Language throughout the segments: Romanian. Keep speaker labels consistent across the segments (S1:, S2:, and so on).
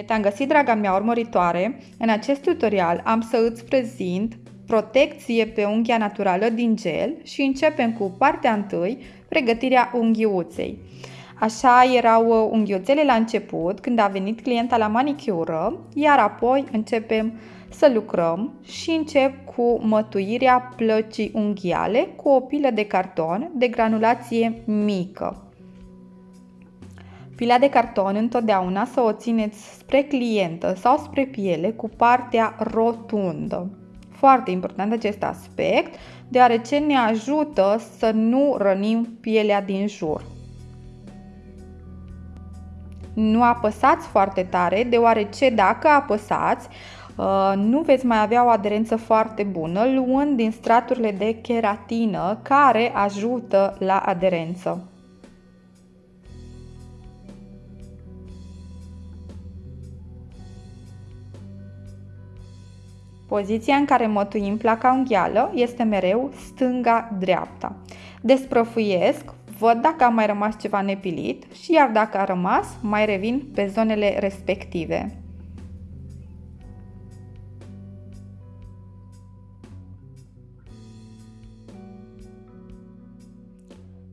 S1: Bine te-am găsit, draga mea urmăritoare! În acest tutorial am să îți prezint protecție pe unghia naturală din gel și începem cu partea întâi, pregătirea unghiuței. Așa erau uh, unghiuțele la început, când a venit clienta la manicură, iar apoi începem să lucrăm și încep cu mătuirea plăcii unghiale cu o pilă de carton de granulație mică. Pila de carton întotdeauna să o țineți spre clientă sau spre piele cu partea rotundă. Foarte important acest aspect, deoarece ne ajută să nu rănim pielea din jur. Nu apăsați foarte tare, deoarece dacă apăsați, uh, nu veți mai avea o aderență foarte bună, luând din straturile de keratină care ajută la aderență. Poziția în care mătuim placa unghială este mereu stânga-dreapta. Desprăfuiesc, văd dacă a mai rămas ceva nepilit și iar dacă a rămas, mai revin pe zonele respective.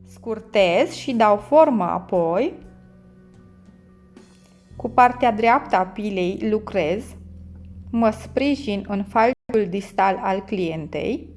S1: Scurtez și dau formă apoi. Cu partea dreaptă a pilei lucrez mă sprijin în falcul distal al clientei,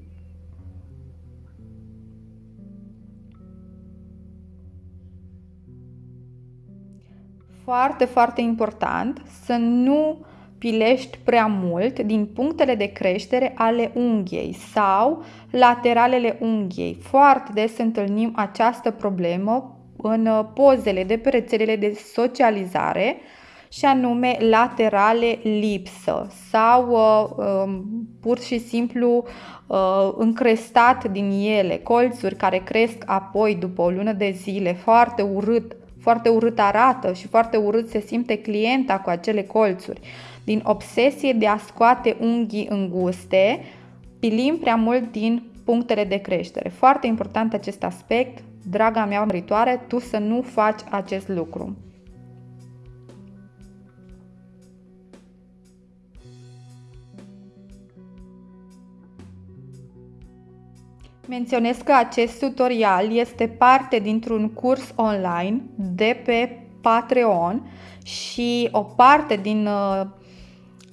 S1: Foarte, foarte important să nu pilești prea mult din punctele de creștere ale unghiei sau lateralele unghiei. Foarte des întâlnim această problemă în pozele de pe rețelele de socializare și anume laterale lipsă sau uh, uh, pur și simplu uh, încrestat din ele, colțuri care cresc apoi după o lună de zile, foarte urât, foarte urât arată și foarte urât se simte clienta cu acele colțuri. Din obsesie de a scoate unghii înguste, pilim prea mult din punctele de creștere. Foarte important acest aspect, draga mea urmăritoare, tu să nu faci acest lucru. Menționez că acest tutorial este parte dintr-un curs online de pe Patreon și o parte din, uh,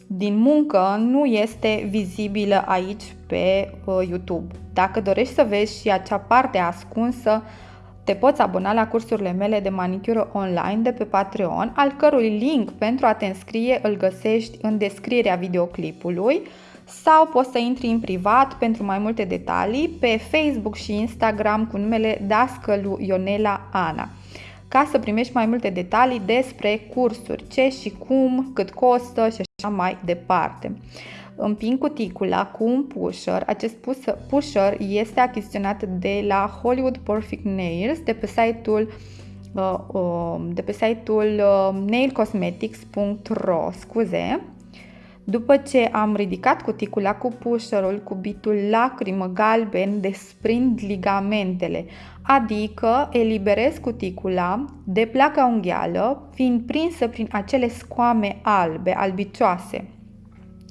S1: din muncă nu este vizibilă aici pe uh, YouTube. Dacă dorești să vezi și acea parte ascunsă, te poți abona la cursurile mele de manicură online de pe Patreon, al cărui link pentru a te înscrie îl găsești în descrierea videoclipului sau poți să intri în privat pentru mai multe detalii pe Facebook și Instagram cu numele Dascălu Ionela Ana ca să primești mai multe detalii despre cursuri, ce și cum, cât costă și așa mai departe. Împing cuticula cu un pusher. Acest pusher este achiziționat de la Hollywood Perfect Nails de pe site-ul uh, uh, de pe site-ul uh, nailcosmetics.ro, scuze. După ce am ridicat cuticula cu pușărul, cubitul lacrimă galben desprind ligamentele, adică eliberez cuticula de placa unghială, fiind prinsă prin acele scoame albe, albicioase,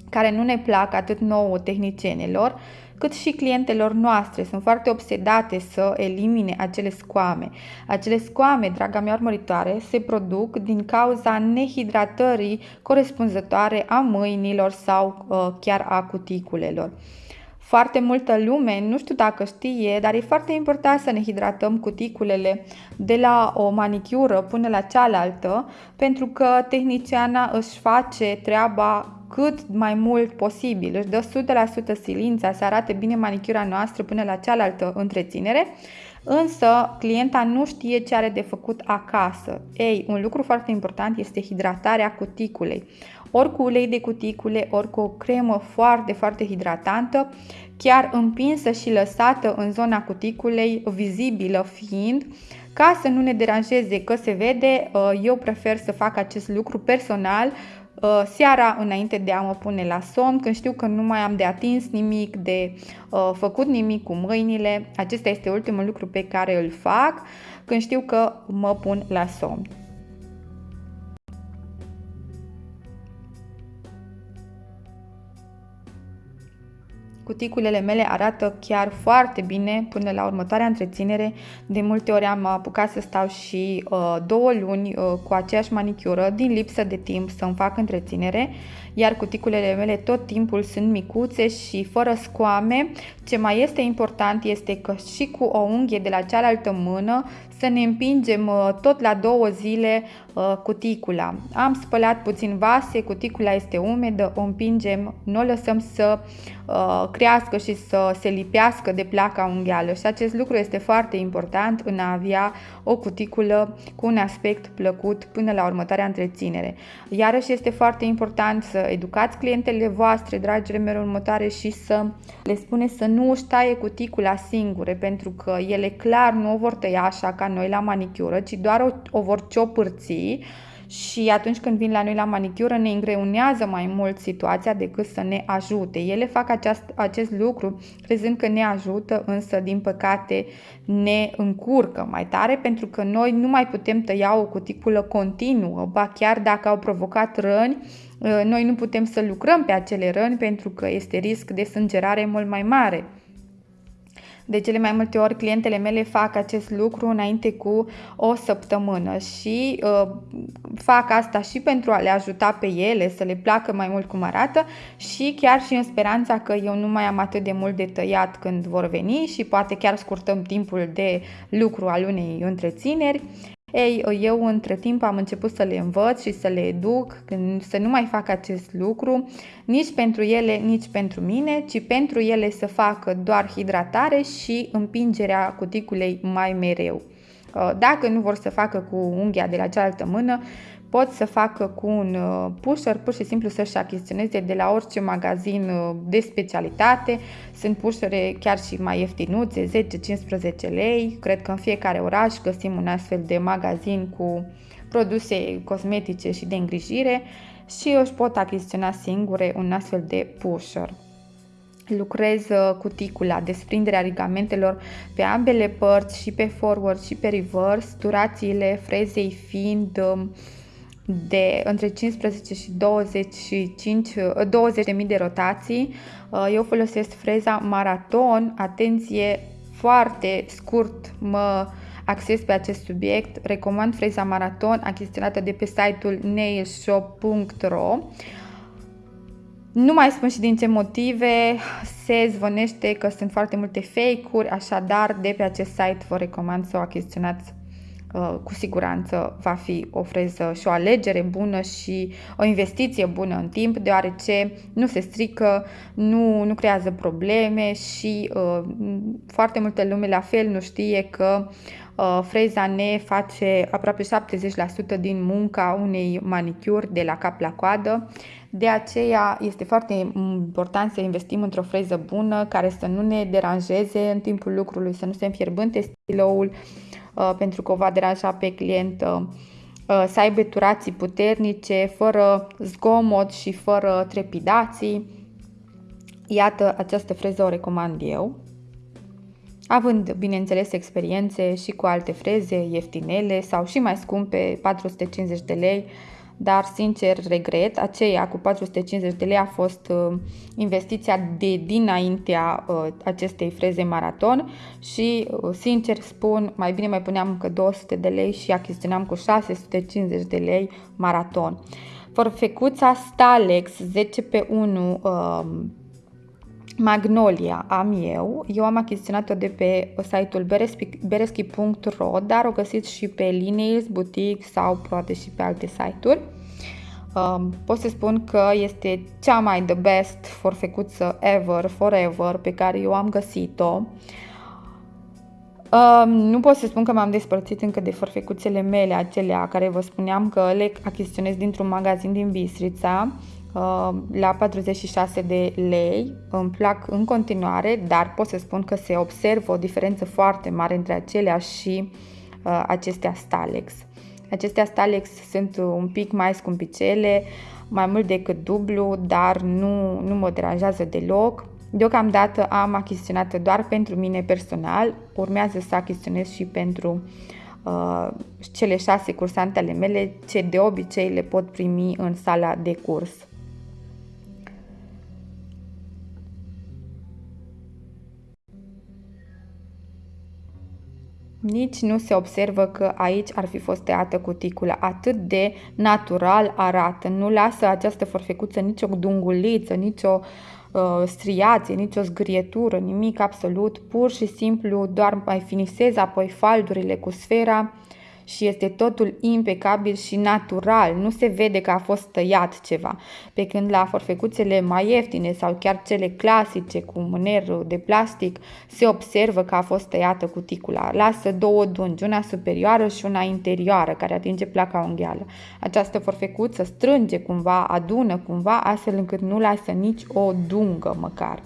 S1: care nu ne plac atât nouă tehnicienilor, cât și clientelor noastre sunt foarte obsedate să elimine acele scoame. Acele scoame, draga mea urmăritoare, se produc din cauza nehidratării corespunzătoare a mâinilor sau uh, chiar a cuticulelor. Foarte multă lume, nu știu dacă știe, dar e foarte important să ne hidratăm cuticulele de la o manicură până la cealaltă, pentru că tehniciana își face treaba cât mai mult posibil, își dă 100% silința să arate bine manicura noastră până la cealaltă întreținere, însă clienta nu știe ce are de făcut acasă. Ei, un lucru foarte important este hidratarea cuticulei. Ori cu ulei de cuticule, ori cu o cremă foarte, foarte hidratantă, chiar împinsă și lăsată în zona cuticulei, vizibilă fiind, ca să nu ne deranjeze că se vede, eu prefer să fac acest lucru personal Uh, seara înainte de a mă pune la somn, când știu că nu mai am de atins nimic, de uh, făcut nimic cu mâinile. Acesta este ultimul lucru pe care îl fac când știu că mă pun la somn. Cuticulele mele arată chiar foarte bine până la următoarea întreținere. De multe ori am apucat să stau și uh, două luni uh, cu aceeași manicură din lipsă de timp să-mi fac întreținere, iar cuticulele mele tot timpul sunt micuțe și fără scoame. Ce mai este important este că și cu o unghie de la cealaltă mână să ne împingem uh, tot la două zile uh, cuticula. Am spălat puțin vase, cuticula este umedă, o împingem, nu o lăsăm să uh, crească și să se lipească de placa unghială și acest lucru este foarte important în a avea o cuticulă cu un aspect plăcut până la următoarea întreținere. Iarăși este foarte important să educați clientele voastre, dragile mele următoare și să le spune să nu își taie cuticula singure pentru că ele clar nu o vor tăia așa ca noi la manicură, ci doar o, o vor ciopârți și atunci când vin la noi la manicură ne îngreunează mai mult situația decât să ne ajute. Ele fac aceast, acest lucru crezând că ne ajută, însă din păcate ne încurcă mai tare pentru că noi nu mai putem tăia o cuticulă continuă, ba chiar dacă au provocat răni, noi nu putem să lucrăm pe acele răni pentru că este risc de sângerare mult mai mare. De cele mai multe ori clientele mele fac acest lucru înainte cu o săptămână și uh, fac asta și pentru a le ajuta pe ele să le placă mai mult cum arată și chiar și în speranța că eu nu mai am atât de mult de tăiat când vor veni și poate chiar scurtăm timpul de lucru al unei întrețineri. Ei, eu între timp am început să le învăț și să le educ să nu mai fac acest lucru nici pentru ele, nici pentru mine, ci pentru ele să facă doar hidratare și împingerea cuticulei mai mereu. Dacă nu vor să facă cu unghia de la cealaltă mână, pot să facă cu un uh, pusher, pur și simplu să-și achiziționeze de la orice magazin uh, de specialitate. Sunt pushere chiar și mai ieftinuțe, 10-15 lei. Cred că în fiecare oraș găsim un astfel de magazin cu produse cosmetice și de îngrijire și își pot achiziționa singure un astfel de pusher lucrez uh, cuticula, desprinderea ligamentelor pe ambele părți și pe forward și pe reverse, durațiile frezei fiind um, de între 15 și 25, 20.000 de rotații. Uh, eu folosesc freza Maraton, atenție, foarte scurt mă acces pe acest subiect. Recomand freza Maraton, achiziționată de pe site-ul nailshop.ro. Nu mai spun și din ce motive, se zvonește că sunt foarte multe fake-uri, așadar de pe acest site vă recomand să o achiziționați Uh, cu siguranță va fi o freză și o alegere bună și o investiție bună în timp, deoarece nu se strică, nu, nu creează probleme și uh, foarte multă lume la fel nu știe că uh, freza ne face aproape 70% din munca unei manicuri de la cap la coadă. De aceea este foarte important să investim într-o freză bună care să nu ne deranjeze în timpul lucrului, să nu se înfierbânte stiloul, Uh, pentru că o va deranja pe client uh, uh, să aibă turații puternice, fără zgomot și fără trepidații. Iată, această freză o recomand eu. Având, bineînțeles, experiențe și cu alte freze ieftinele sau și mai scumpe, 450 de lei, dar sincer regret, aceea cu 450 de lei a fost uh, investiția de dinaintea uh, acestei freze maraton și uh, sincer spun, mai bine mai puneam încă 200 de lei și achiziționam cu 650 de lei maraton. Forfecuța Stalex 10 pe 1 Magnolia am eu, eu am achiziționat-o de pe site-ul bereschi.ro, dar o găsiți și pe Lineals, Boutique sau poate și pe alte site-uri. Um, pot să spun că este cea mai the best forfecuță ever, forever, pe care eu am găsit-o. Um, nu pot să spun că m-am despărțit încă de forfecuțele mele, acelea care vă spuneam că le achiziționez dintr-un magazin din Bistrița. Uh, la 46 de lei. Îmi plac în continuare, dar pot să spun că se observă o diferență foarte mare între acelea și uh, acestea Stalex. Acestea Stalex sunt un pic mai scumpicele, mai mult decât dublu, dar nu, nu mă deranjează deloc. Deocamdată am achiziționat doar pentru mine personal, urmează să achiziționez și pentru uh, cele șase cursante ale mele, ce de obicei le pot primi în sala de curs. Nici nu se observă că aici ar fi fost tăiată cuticula. Atât de natural arată. Nu lasă această forfecuță nicio dunguliță, nicio uh, striație, nicio zgrietură, nimic absolut. Pur și simplu doar mai finisezi apoi faldurile cu sfera și este totul impecabil și natural, nu se vede că a fost tăiat ceva. Pe când la forfecuțele mai ieftine sau chiar cele clasice cu mâner de plastic se observă că a fost tăiată cuticula. Lasă două dungi, una superioară și una interioară care atinge placa unghială. Această forfecuță strânge cumva, adună cumva, astfel încât nu lasă nici o dungă măcar.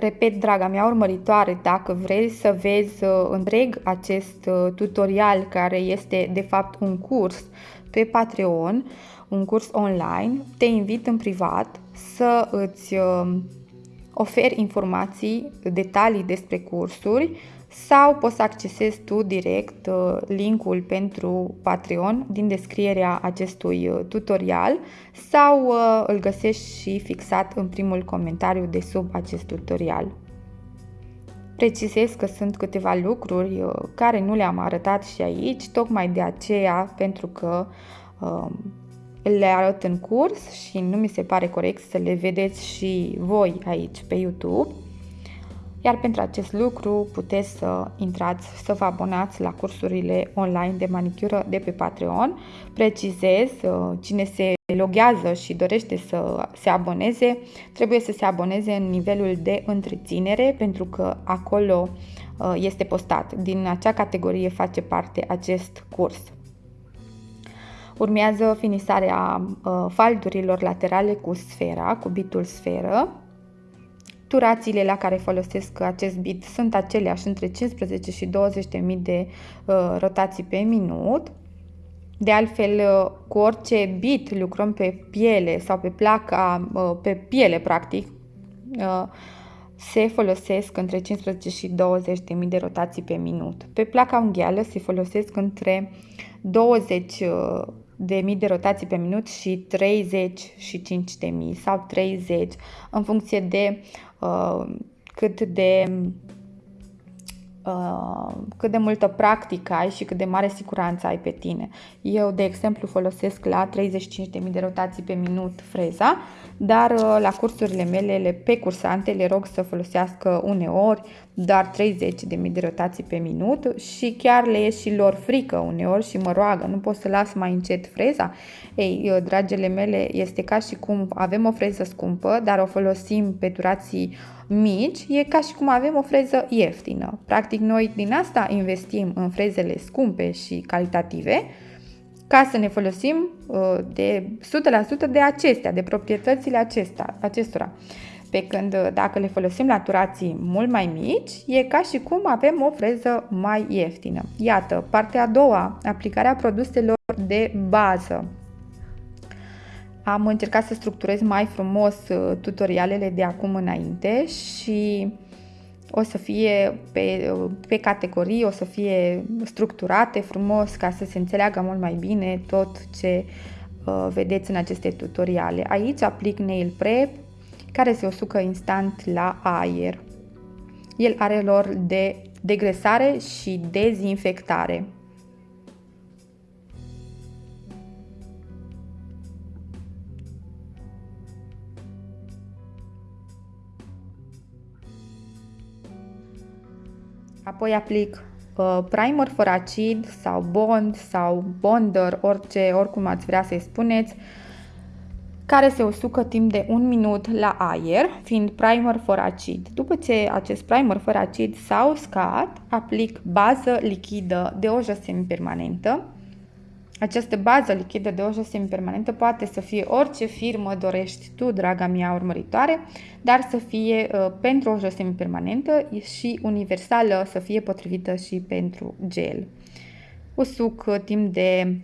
S1: Repet, draga mea urmăritoare, dacă vrei să vezi uh, întreg acest uh, tutorial care este de fapt un curs pe Patreon, un curs online, te invit în privat să îți uh, oferi informații, detalii despre cursuri sau poți să accesezi tu direct uh, linkul pentru Patreon din descrierea acestui uh, tutorial sau uh, îl găsești și fixat în primul comentariu de sub acest tutorial. Precizez că sunt câteva lucruri care nu le-am arătat și aici, tocmai de aceea, pentru că um, le arăt în curs și nu mi se pare corect să le vedeți și voi aici pe YouTube. Iar pentru acest lucru puteți să intrați, să vă abonați la cursurile online de manicură de pe Patreon. Precizez, uh, cine se loghează și dorește să se aboneze, trebuie să se aboneze în nivelul de întreținere pentru că acolo uh, este postat. Din acea categorie face parte acest curs. Urmează finisarea uh, faldurilor laterale cu sfera, cu bitul sferă. Turațiile la care folosesc acest bit sunt aceleași între 15 și 20.000 de uh, rotații pe minut. De altfel, uh, cu orice bit lucrăm pe piele sau pe placa, uh, pe piele practic, uh, se folosesc între 15 și 20.000 de rotații pe minut. Pe placa unghială se folosesc între 20 uh, de mii de rotații pe minut și 30 și 5 de mii sau 30 în funcție de uh, cât de uh, cât de multă practică ai și cât de mare siguranță ai pe tine. Eu, de exemplu, folosesc la 35.000 de rotații pe minut freza, dar uh, la cursurile mele, pe cursante, le rog să folosească uneori doar 30.000 de rotații pe minut și chiar le e și lor frică uneori și mă roagă, nu pot să las mai încet freza. Ei, uh, dragele mele, este ca și cum avem o freză scumpă, dar o folosim pe durații mici, e ca și cum avem o freză ieftină. Practic, noi din asta investim în frezele scumpe și calitative, ca să ne folosim uh, de 100% de acestea, de proprietățile acestea, acestora. Pe când uh, dacă le folosim la turații mult mai mici, e ca și cum avem o freză mai ieftină. Iată, partea a doua, aplicarea produselor de bază. Am încercat să structurez mai frumos uh, tutorialele de acum înainte și o să fie pe, pe categorii, o să fie structurate frumos ca să se înțeleagă mult mai bine tot ce uh, vedeți în aceste tutoriale. Aici aplic Nail Prep care se usucă instant la aer. El are lor de degresare și dezinfectare. Apoi aplic uh, primer fără acid sau bond sau bonder, orice, oricum ați vrea să-i spuneți, care se usucă timp de un minut la aer, fiind primer fără acid. După ce acest primer fără acid s-a uscat, aplic bază lichidă de o josime permanentă, această bază lichidă de oșă semipermanentă poate să fie orice firmă dorești tu, draga mea urmăritoare, dar să fie uh, pentru oșă semipermanentă și universală, să fie potrivită și pentru gel. Usuc uh, timp de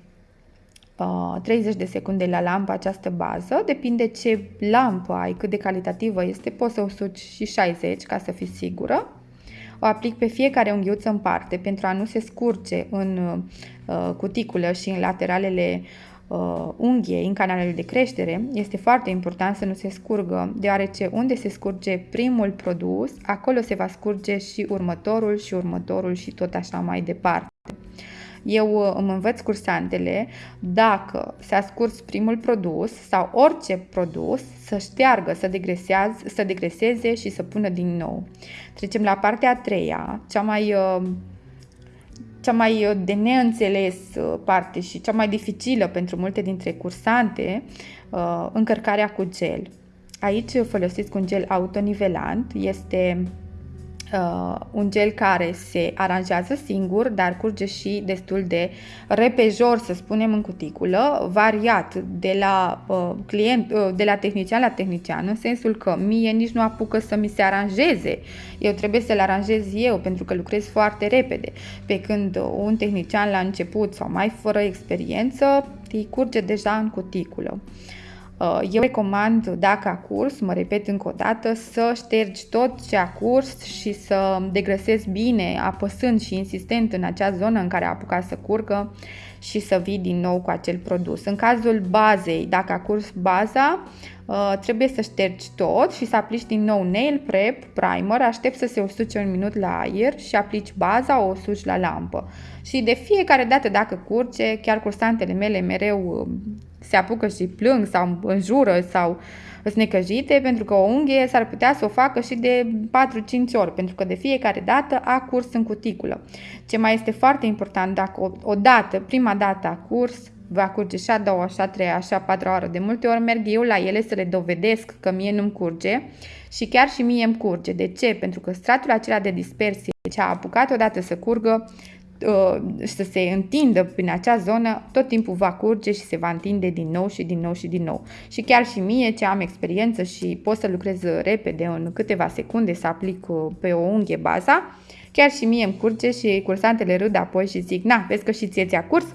S1: uh, 30 de secunde la lampă această bază, depinde ce lampă ai, cât de calitativă este, poți să usuci și 60 ca să fii sigură. O aplic pe fiecare unghiuță în parte pentru a nu se scurge în uh, cuticulă și în lateralele uh, unghiei în canalele de creștere, este foarte important să nu se scurgă, deoarece unde se scurge primul produs, acolo se va scurge și următorul și următorul și tot așa mai departe. Eu uh, îmi învăț cursantele dacă s-a scurs primul produs sau orice produs să șteargă, să, să degreseze și să pună din nou. Trecem la partea a treia, cea mai uh, cea mai uh, de neînțeles parte și cea mai dificilă pentru multe dintre cursante, încărcarea cu gel. Aici folosiți un gel autonivelant, este uh, un gel care se aranjează singur, dar curge și destul de repejor, să spunem, în cuticulă, variat de la uh, client, uh, de la tehnician la tehnician, în sensul că mie nici nu apucă să mi se aranjeze. Eu trebuie să-l aranjez eu, pentru că lucrez foarte repede. Pe când un tehnician la început sau mai fără experiență, îi curge deja în cuticulă. Uh, eu recomand, dacă a curs, mă repet încă o dată, să ștergi tot ce a curs și să degrăsezi bine, apăsând și insistent în acea zonă în care a apucat să curgă și să vii din nou cu acel produs. În cazul bazei, dacă a curs baza, uh, trebuie să ștergi tot și să aplici din nou nail prep, primer, aștept să se usuce un minut la aer și aplici baza, o usuci la lampă. Și de fiecare dată dacă curge, chiar cursantele mele mereu se apucă și plâng sau înjură sau sunt necăjite pentru că o unghie s-ar putea să o facă și de 4-5 ori pentru că de fiecare dată a curs în cuticulă. Ce mai este foarte important, dacă o, o dată, prima dată a curs, va curge și a doua, și a treia, și a patra oră. De multe ori merg eu la ele să le dovedesc că mie nu-mi curge și chiar și mie îmi curge. De ce? Pentru că stratul acela de dispersie ce a apucat odată să curgă Uh, să se întindă prin acea zonă, tot timpul va curge și se va întinde din nou și din nou și din nou. Și chiar și mie, ce am experiență și pot să lucrez repede în câteva secunde să aplic uh, pe o unghie baza, chiar și mie îmi curge și cursantele râd apoi și zic, na, vezi că și ție ți-a curs?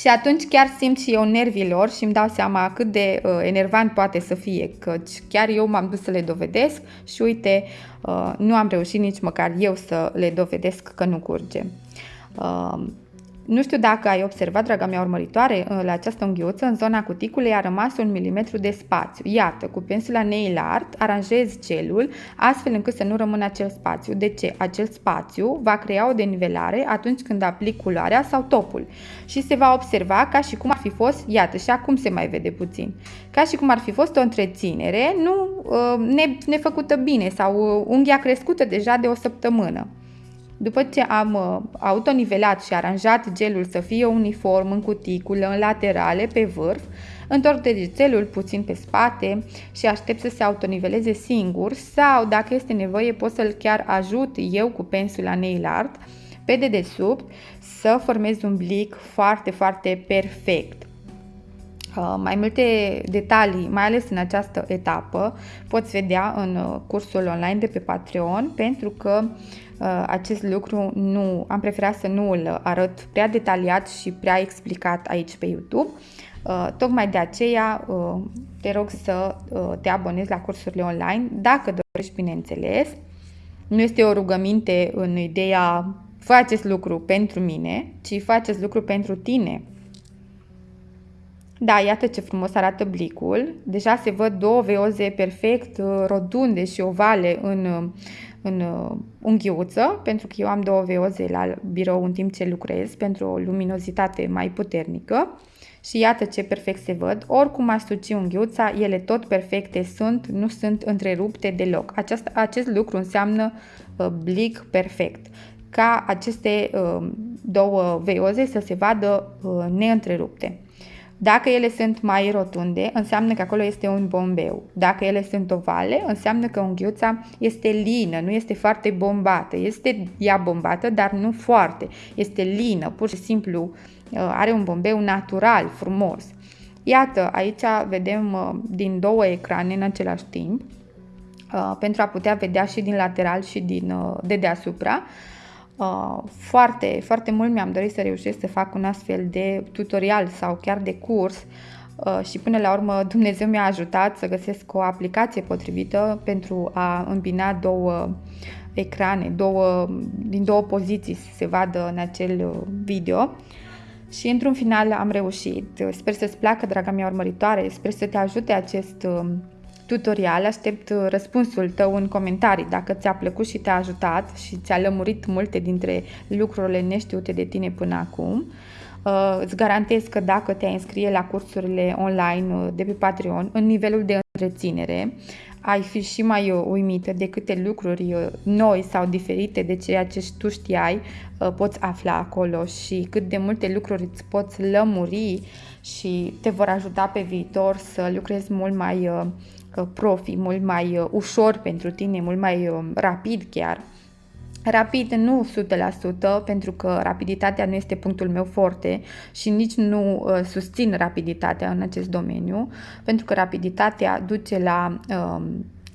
S1: Și atunci chiar simt și eu nervilor și îmi dau seama cât de uh, enervant poate să fie, căci chiar eu m-am dus să le dovedesc și uite, uh, nu am reușit nici măcar eu să le dovedesc că nu curge. Uh, nu știu dacă ai observat, draga mea urmăritoare, la această unghiuță, în zona cuticulei a rămas un milimetru de spațiu. Iată, cu pensula nail art aranjezi gelul astfel încât să nu rămână acel spațiu. De ce? Acel spațiu va crea o denivelare atunci când aplic culoarea sau topul și se va observa ca și cum ar fi fost, iată, și acum se mai vede puțin, ca și cum ar fi fost o întreținere nu uh, nefăcută bine sau uh, unghia crescută deja de o săptămână. După ce am uh, autonivelat și aranjat gelul să fie uniform în cuticulă, în laterale, pe vârf, întorc degețelul puțin pe spate și aștept să se autoniveleze singur sau, dacă este nevoie, pot să-l chiar ajut eu cu pensula nail art pe dedesubt să formez un blic foarte, foarte perfect. Uh, mai multe detalii, mai ales în această etapă, poți vedea în uh, cursul online de pe Patreon, pentru că uh, acest lucru nu am preferat să nu îl arăt prea detaliat și prea explicat aici pe YouTube. Tocmai de aceea te rog să te abonezi la cursurile online, dacă dorești, bineînțeles. Nu este o rugăminte în ideea fă acest lucru pentru mine, ci fă acest lucru pentru tine, da, iată ce frumos arată blicul. Deja se văd două veoze perfect uh, rotunde și ovale în, uh, în uh, unghiuță, pentru că eu am două veoze la birou în timp ce lucrez, pentru o luminozitate mai puternică. Și iată ce perfect se văd. Oricum aș suci unghiuța, ele tot perfecte sunt, nu sunt întrerupte deloc. Aceast, acest lucru înseamnă uh, blic perfect. Ca aceste uh, două veoze să se vadă uh, neîntrerupte. Dacă ele sunt mai rotunde, înseamnă că acolo este un bombeu. Dacă ele sunt ovale, înseamnă că unghiuța este lină, nu este foarte bombată. Este ea bombată, dar nu foarte. Este lină, pur și simplu uh, are un bombeu natural, frumos. Iată, aici vedem uh, din două ecrane în același timp, uh, pentru a putea vedea și din lateral și din de deasupra. Uh, foarte, foarte mult mi-am dorit să reușesc să fac un astfel de tutorial sau chiar de curs uh, și până la urmă Dumnezeu mi-a ajutat să găsesc o aplicație potrivită pentru a îmbina două ecrane, două, din două poziții să se vadă în acel video. Și într-un final am reușit. Sper să-ți placă, draga mea urmăritoare, sper să te ajute acest um, tutorial. Aștept uh, răspunsul tău în comentarii dacă ți-a plăcut și te-a ajutat și ți-a lămurit multe dintre lucrurile neștiute de tine până acum. Uh, îți garantez că dacă te înscrie la cursurile online uh, de pe Patreon, în nivelul de întreținere, ai fi și mai uimită de câte lucruri noi sau diferite de ceea ce tu știai poți afla acolo și cât de multe lucruri îți poți lămuri și te vor ajuta pe viitor să lucrezi mult mai profi, mult mai uh, ușor pentru tine, mult mai uh, rapid chiar. Rapid nu 100% pentru că rapiditatea nu este punctul meu forte și nici nu uh, susțin rapiditatea în acest domeniu pentru că rapiditatea duce la uh,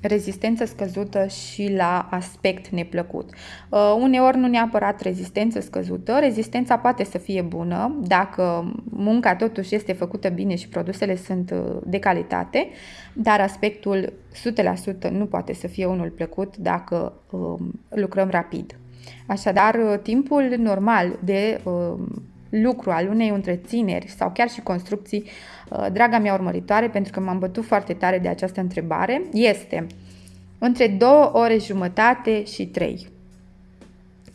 S1: rezistență scăzută și la aspect neplăcut. Uh, uneori nu neapărat rezistență scăzută, rezistența poate să fie bună dacă munca totuși este făcută bine și produsele sunt uh, de calitate, dar aspectul 100% nu poate să fie unul plăcut dacă uh, lucrăm rapid. Așadar, uh, timpul normal de uh, lucru al unei întrețineri sau chiar și construcții, uh, draga mea urmăritoare, pentru că m-am bătut foarte tare de această întrebare, este între 2 ore jumătate și 3.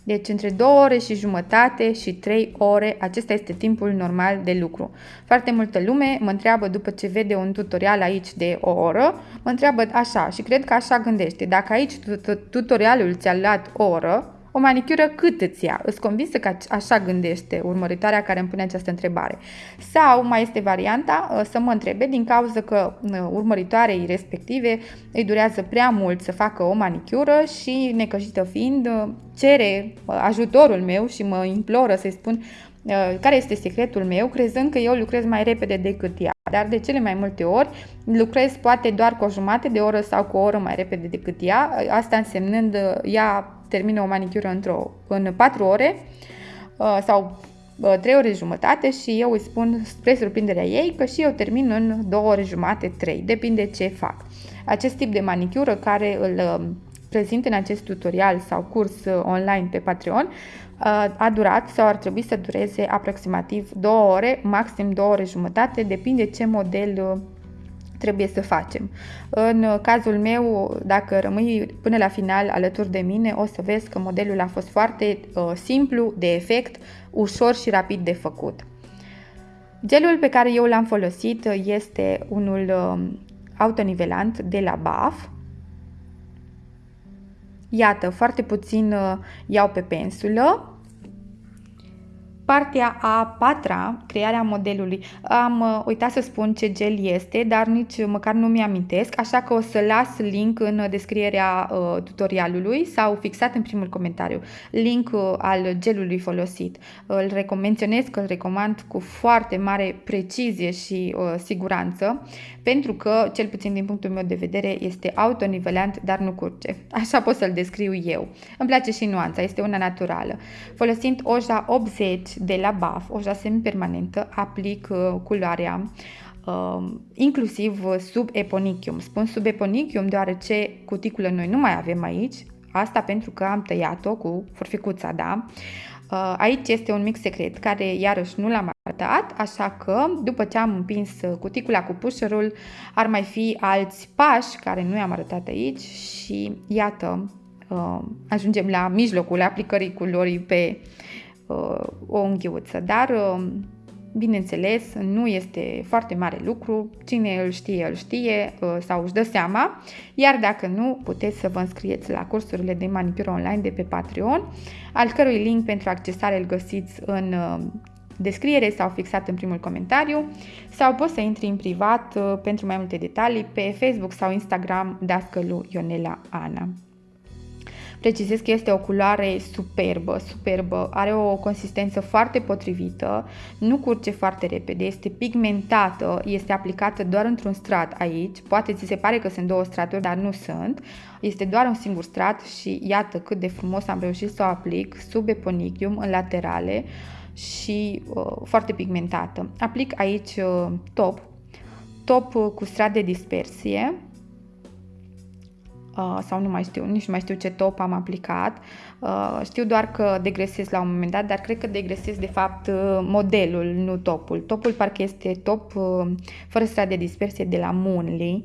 S1: Deci între 2 ore și jumătate și 3 ore, acesta este timpul normal de lucru. Foarte multă lume mă întreabă după ce vede un tutorial aici de o oră, mă întreabă așa și cred că așa gândește. Dacă aici tutorialul ți-a luat o oră, o manicură cât îți ia? Îți convinsă că așa gândește urmăritoarea care îmi pune această întrebare. Sau mai este varianta uh, să mă întrebe din cauza că uh, urmăritoarei respective îi durează prea mult să facă o manicură și necăjită fiind uh, cere ajutorul meu și mă imploră să-i spun care este secretul meu, crezând că eu lucrez mai repede decât ea. Dar de cele mai multe ori lucrez poate doar cu o jumătate de oră sau cu o oră mai repede decât ea, asta însemnând ea termină o manicură într-o, în 4 ore uh, sau 3 uh, ore jumătate și eu îi spun spre surprinderea ei că și eu termin în 2 ore jumate, 3, depinde ce fac. Acest tip de manicură care îl uh, prezint în acest tutorial sau curs online pe Patreon a durat sau ar trebui să dureze aproximativ 2 ore, maxim 2 ore jumătate, depinde ce model trebuie să facem. În cazul meu, dacă rămâi până la final alături de mine, o să vezi că modelul a fost foarte uh, simplu, de efect, ușor și rapid de făcut. Gelul pe care eu l-am folosit este unul uh, autonivelant de la BAF. Iată, foarte puțin uh, iau pe pensulă Partea a patra, crearea modelului. Am uh, uitat să spun ce gel este, dar nici măcar nu mi-amintesc, așa că o să las link în descrierea uh, tutorialului sau fixat în primul comentariu. Link uh, al gelului folosit. Îl menționez că îl recomand cu foarte mare precizie și uh, siguranță, pentru că, cel puțin din punctul meu de vedere, este autonivelant, dar nu curge. Așa pot să-l descriu eu. Îmi place și nuanța, este una naturală. Folosind Oja 80 de la BAF, o semi-permanentă, aplic uh, culoarea uh, inclusiv sub eponichium. Spun sub eponichium deoarece cuticulă noi nu mai avem aici, asta pentru că am tăiat-o cu forficuța, da? Uh, aici este un mic secret care iarăși nu l-am arătat, așa că după ce am împins cuticula cu pușărul ar mai fi alți pași care nu i-am arătat aici și iată uh, ajungem la mijlocul aplicării culorii pe Uh, o unghiuță, dar uh, bineînțeles nu este foarte mare lucru, cine îl știe, îl știe uh, sau își dă seama, iar dacă nu, puteți să vă înscrieți la cursurile de manicură online de pe Patreon, al cărui link pentru accesare îl găsiți în descriere sau fixat în primul comentariu. Sau poți să intri în privat pentru mai multe detalii pe Facebook sau Instagram Dascălu Ionela Ana. Precizez că este o culoare superbă, superbă, are o consistență foarte potrivită, nu curge foarte repede, este pigmentată, este aplicată doar într-un strat aici, poate ți se pare că sunt două straturi, dar nu sunt, este doar un singur strat și iată cât de frumos am reușit să o aplic sub eponichium în laterale și uh, foarte pigmentată. Aplic aici uh, top, top uh, cu strat de dispersie, uh, sau nu mai știu, nici nu mai știu ce top am aplicat. Uh, știu doar că degresez la un moment dat, dar cred că degresez de fapt modelul, nu topul. Topul parcă este top fără strat de dispersie de la Moonly.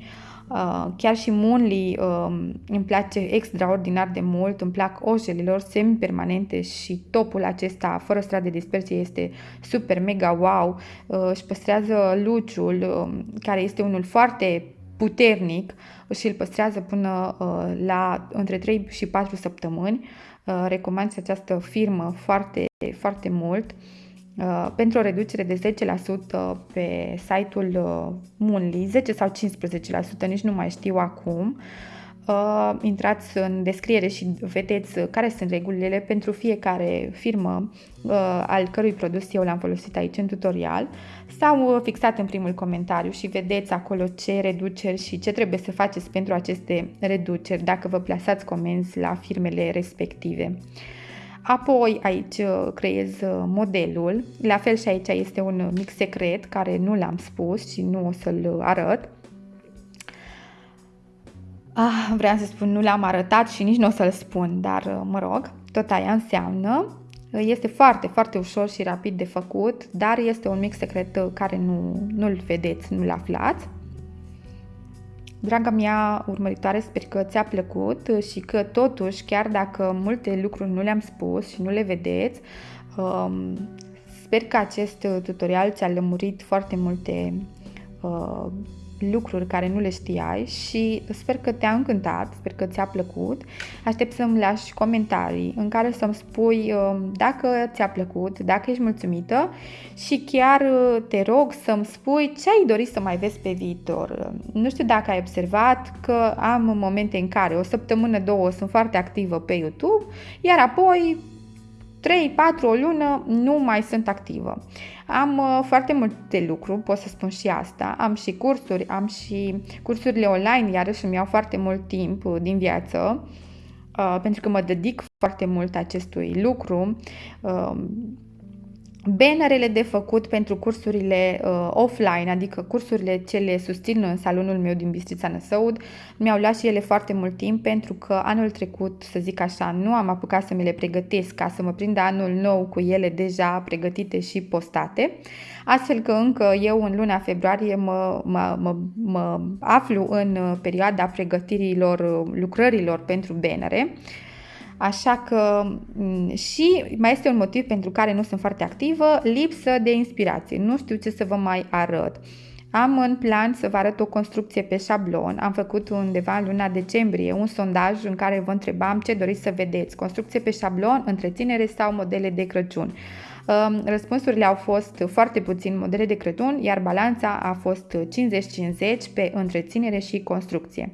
S1: Uh, chiar și Moonly uh, îmi place extraordinar de mult, îmi plac oșelilor semi-permanente și topul acesta fără strat de dispersie este super mega wow, uh, își păstrează luciul uh, care este unul foarte puternic și îl păstrează până uh, la între 3 și 4 săptămâni. Uh, recomand această firmă foarte, foarte mult. Uh, pentru o reducere de 10% pe site-ul uh, Moonly, 10 sau 15%, nici nu mai știu acum. Uh, intrați în descriere și vedeți care sunt regulile pentru fiecare firmă uh, al cărui produs eu l-am folosit aici în tutorial sau uh, fixat în primul comentariu și vedeți acolo ce reduceri și ce trebuie să faceți pentru aceste reduceri dacă vă plasați comenzi la firmele respective. Apoi aici uh, creez uh, modelul, la fel și aici este un mic secret care nu l-am spus și nu o să-l arăt. Ah, vreau să spun, nu l-am arătat și nici nu o să-l spun, dar uh, mă rog, tot aia înseamnă. Este foarte, foarte ușor și rapid de făcut, dar este un mic secret care nu, nu-l vedeți, nu-l aflați. Draga mea urmăritoare, sper că ți-a plăcut și că totuși, chiar dacă multe lucruri nu le-am spus și nu le vedeți, um, sper că acest tutorial ți-a lămurit foarte multe uh, lucruri care nu le știai și sper că te-a încântat, sper că ți-a plăcut. Aștept să-mi lași comentarii în care să-mi spui um, dacă ți-a plăcut, dacă ești mulțumită și chiar uh, te rog să-mi spui ce ai dorit să mai vezi pe viitor. Nu știu dacă ai observat că am momente în care o săptămână, două sunt foarte activă pe YouTube, iar apoi 3, 4, o lună nu mai sunt activă. Am uh, foarte multe lucruri, pot să spun și asta. Am și cursuri, am și cursurile online, iarăși îmi iau foarte mult timp uh, din viață, uh, pentru că mă dedic foarte mult acestui lucru. Uh, Bannerele de făcut pentru cursurile uh, offline, adică cursurile ce le susțin în salonul meu din Bistrița Năsăud, mi-au luat și ele foarte mult timp pentru că anul trecut, să zic așa, nu am apucat să mi le pregătesc ca să mă prind anul nou cu ele deja pregătite și postate, astfel că încă eu în luna februarie mă, mă, mă, mă aflu în perioada pregătirilor lucrărilor pentru bannere. Așa că mm, și mai este un motiv pentru care nu sunt foarte activă, lipsă de inspirație. Nu știu ce să vă mai arăt. Am în plan să vă arăt o construcție pe șablon. Am făcut undeva în luna decembrie un sondaj în care vă întrebam ce doriți să vedeți. Construcție pe șablon, întreținere sau modele de Crăciun. Răspunsurile au fost foarte puțin modele de Crăciun, iar balanța a fost 50-50 pe întreținere și construcție.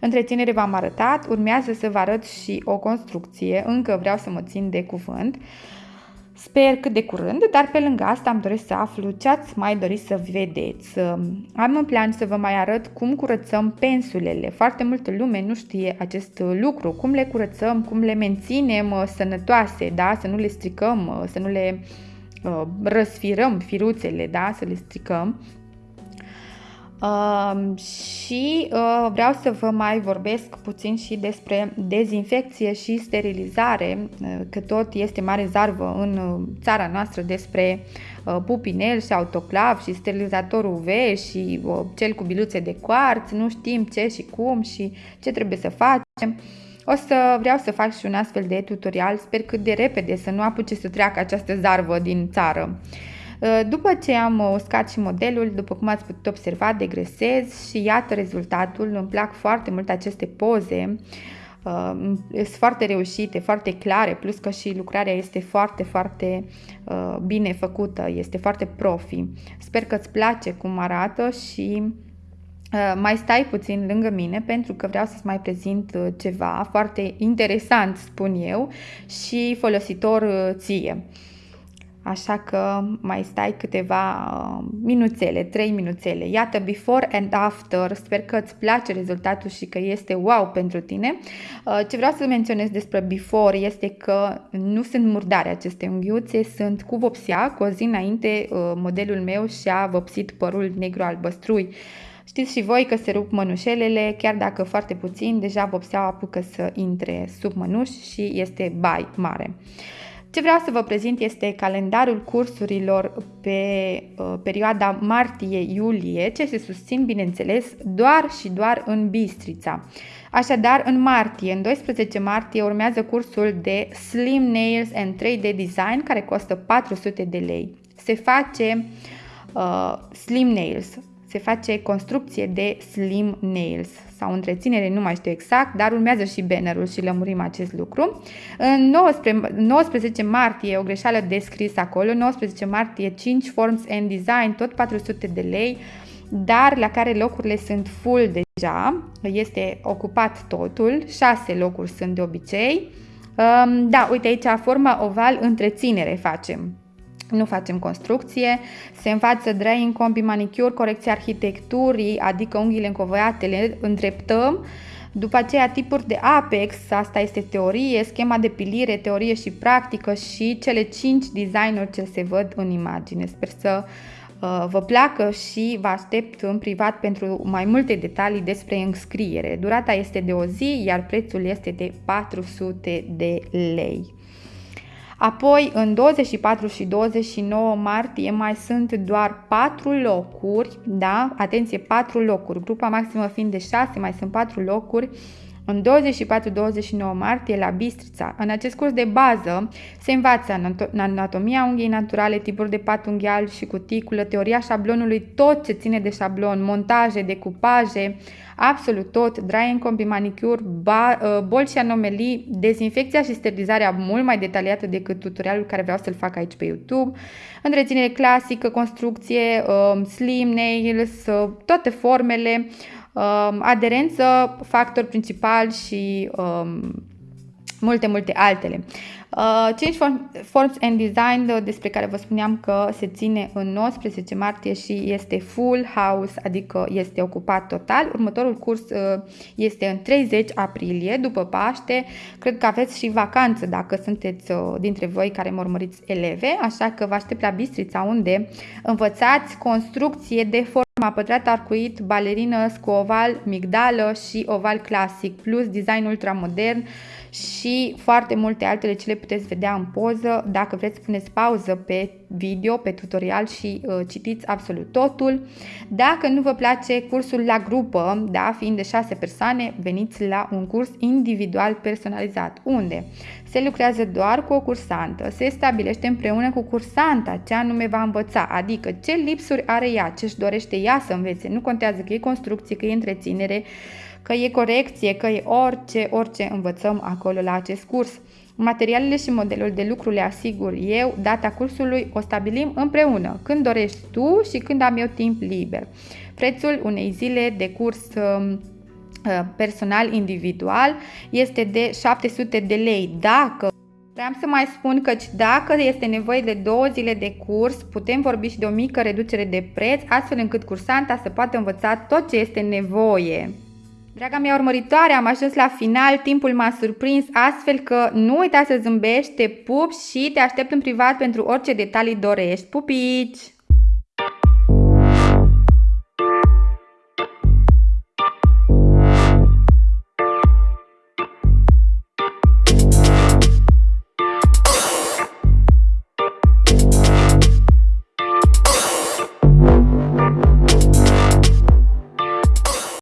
S1: Întreținere v-am arătat, urmează să vă arăt și o construcție, încă vreau să mă țin de cuvânt. Sper cât de curând, dar pe lângă asta am doresc să aflu ce ați mai doriți să vedeți. Am în plan să vă mai arăt cum curățăm pensulele. Foarte multă lume nu știe acest lucru, cum le curățăm, cum le menținem uh, sănătoase, da? să nu le stricăm, uh, să nu le uh, răsfirăm firuțele, da? să le stricăm. Uh, și uh, vreau să vă mai vorbesc puțin și despre dezinfecție și sterilizare, uh, că tot este mare zarvă în uh, țara noastră despre uh, pupinel și autoclav și sterilizator UV și uh, cel cu biluțe de quarț, nu știm ce și cum și ce trebuie să facem. O să vreau să fac și un astfel de tutorial, sper cât de repede să nu apuce să treacă această zarvă din țară. Uh, Uh, după ce am uh, uscat și modelul, după cum ați putut observa, degresez și iată rezultatul. Îmi plac foarte mult aceste poze. Uh, sunt foarte reușite, foarte clare, plus că și lucrarea este foarte, foarte uh, bine făcută, este foarte profi. Sper că îți place cum arată și uh, mai stai puțin lângă mine pentru că vreau să-ți mai prezint uh, ceva foarte interesant, spun eu, și folositor uh, ție. Așa că mai stai câteva uh, minuțele, 3 minuțele. Iată, before and after. Sper că îți place rezultatul și că este wow pentru tine. Uh, ce vreau să menționez despre before este că nu sunt murdare aceste unghiuțe, sunt cu vopsea. Cu o zi înainte, uh, modelul meu și-a vopsit părul negru albăstrui Știți și voi că se rup mănușelele, chiar dacă foarte puțin, deja vopseaua apucă să intre sub mănuș și este bai mare. Ce vreau să vă prezint este calendarul cursurilor pe uh, perioada martie-iulie, ce se susțin, bineînțeles, doar și doar în Bistrița. Așadar, în martie, în 12 martie, urmează cursul de Slim Nails and 3D Design, care costă 400 de lei. Se face uh, Slim Nails, se face construcție de Slim Nails sau întreținere, nu mai știu exact, dar urmează și bannerul și lămurim acest lucru. În 19, 19 martie, o greșeală descris acolo, 19 martie 5 Forms and Design, tot 400 de lei, dar la care locurile sunt full deja, este ocupat totul, 6 locuri sunt de obicei. Um, da, uite aici, forma oval, întreținere facem nu facem construcție, se învață drying, combi, manicure, corecția arhitecturii, adică unghiile încovoiate, le îndreptăm, după aceea tipuri de Apex, asta este teorie, schema de pilire, teorie și practică și cele 5 designuri ce se văd în imagine. Sper să uh, vă placă și vă aștept în privat pentru mai multe detalii despre înscriere. Durata este de o zi, iar prețul este de 400 de lei. Apoi, în 24 și 29 martie mai sunt doar 4 locuri, da? Atenție, 4 locuri, grupa maximă fiind de 6, mai sunt 4 locuri în 24-29 martie la Bistrița. În acest curs de bază se învață anatomia unghiei naturale, tipuri de pat unghial și cuticulă, teoria șablonului, tot ce ține de șablon, montaje, decupaje, absolut tot, dry and combi manicure, uh, bol și anomelii, dezinfecția și sterilizarea mult mai detaliată decât tutorialul care vreau să-l fac aici pe YouTube, întreținere clasică, construcție, um, slim nails, uh, toate formele, um, aderență, factor principal și um, multe, multe altele. Uh, Change Forms and Design, uh, despre care vă spuneam că se ține în 19 martie și este full house, adică este ocupat total. Următorul curs uh, este în 30 aprilie, după Paște. Cred că aveți și vacanță dacă sunteți dintre voi care mă urmăriți eleve, așa că vă aștept la Bistrița unde învățați construcție de forma pătrat arcuit, balerină, cu oval, migdală și oval clasic, plus design ultramodern și foarte multe altele ce le puteți vedea în poză. Dacă vreți, puneți pauză pe video, pe tutorial și uh, citiți absolut totul. Dacă nu vă place cursul la grupă, da, fiind de 6 persoane, veniți la un curs individual personalizat, unde se lucrează doar cu o cursantă, se stabilește împreună cu cursanta ce anume va învăța, adică ce lipsuri are ea, ce își dorește ea să învețe, nu contează că e construcție, că e întreținere, că e corecție, că e orice, orice învățăm acolo la acest curs. Materialele și modelul de lucru le asigur eu, data cursului o stabilim împreună, când dorești tu și când am eu timp liber. Prețul unei zile de curs um, uh, personal individual este de 700 de lei. Dacă Vreau să mai spun că dacă este nevoie de două zile de curs, putem vorbi și de o mică reducere de preț, astfel încât cursanta să poată învăța tot ce este nevoie. Draga mea urmăritoare, am ajuns la final, timpul m-a surprins, astfel că nu uita să zâmbești, te pup și te aștept în privat pentru orice detalii dorești. Pupici!